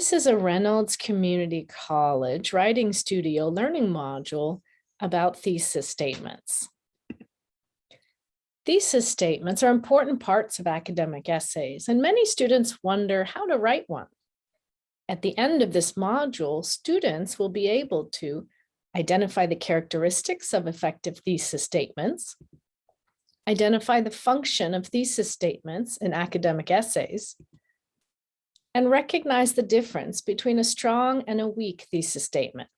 This is a Reynolds Community College Writing Studio Learning Module about thesis statements. Thesis statements are important parts of academic essays, and many students wonder how to write one. At the end of this module, students will be able to identify the characteristics of effective thesis statements, identify the function of thesis statements in academic essays, and recognize the difference between a strong and a weak thesis statement.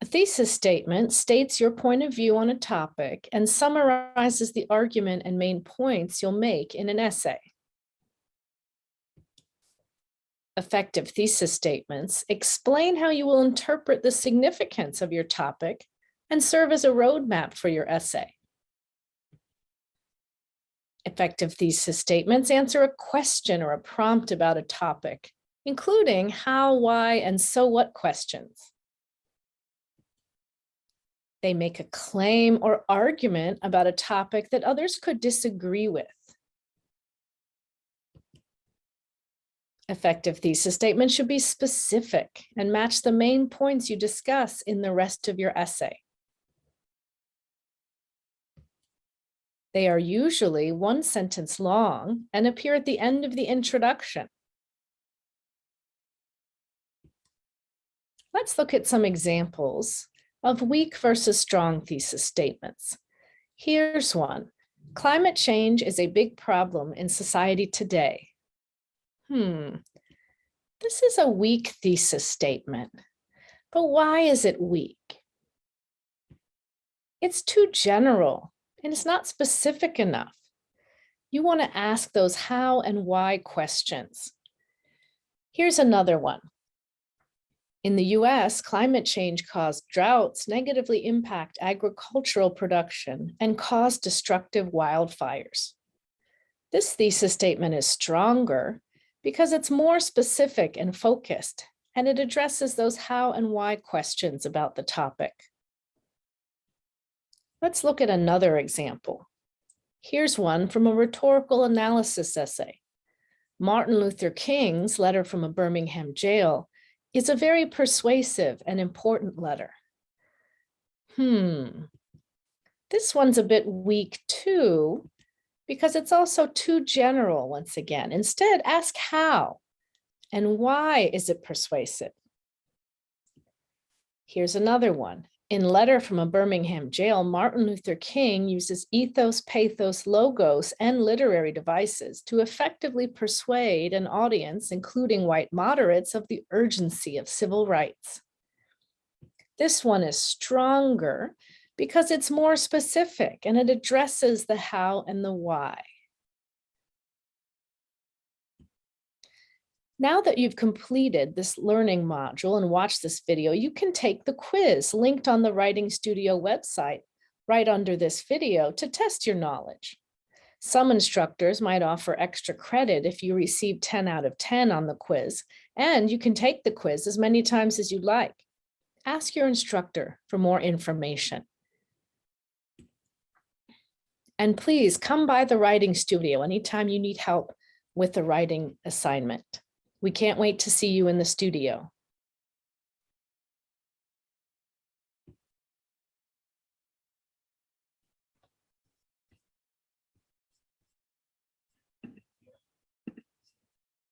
A thesis statement states your point of view on a topic and summarizes the argument and main points you'll make in an essay. Effective thesis statements explain how you will interpret the significance of your topic and serve as a roadmap for your essay. Effective thesis statements answer a question or a prompt about a topic, including how, why, and so what questions. They make a claim or argument about a topic that others could disagree with. Effective thesis statements should be specific and match the main points you discuss in the rest of your essay. They are usually one sentence long and appear at the end of the introduction. Let's look at some examples of weak versus strong thesis statements. Here's one. Climate change is a big problem in society today. Hmm, this is a weak thesis statement, but why is it weak? It's too general and it's not specific enough. You want to ask those how and why questions. Here's another one. In the US, climate change caused droughts negatively impact agricultural production and cause destructive wildfires. This thesis statement is stronger because it's more specific and focused, and it addresses those how and why questions about the topic. Let's look at another example. Here's one from a rhetorical analysis essay. Martin Luther King's letter from a Birmingham jail is a very persuasive and important letter. Hmm, this one's a bit weak too, because it's also too general once again. Instead, ask how and why is it persuasive? Here's another one. In Letter from a Birmingham Jail, Martin Luther King uses ethos, pathos, logos, and literary devices to effectively persuade an audience, including white moderates, of the urgency of civil rights. This one is stronger because it's more specific and it addresses the how and the why. Now that you've completed this learning module and watched this video, you can take the quiz linked on the Writing Studio website right under this video to test your knowledge. Some instructors might offer extra credit if you receive 10 out of 10 on the quiz, and you can take the quiz as many times as you like. Ask your instructor for more information. And please come by the writing studio anytime you need help with the writing assignment. We can't wait to see you in the studio.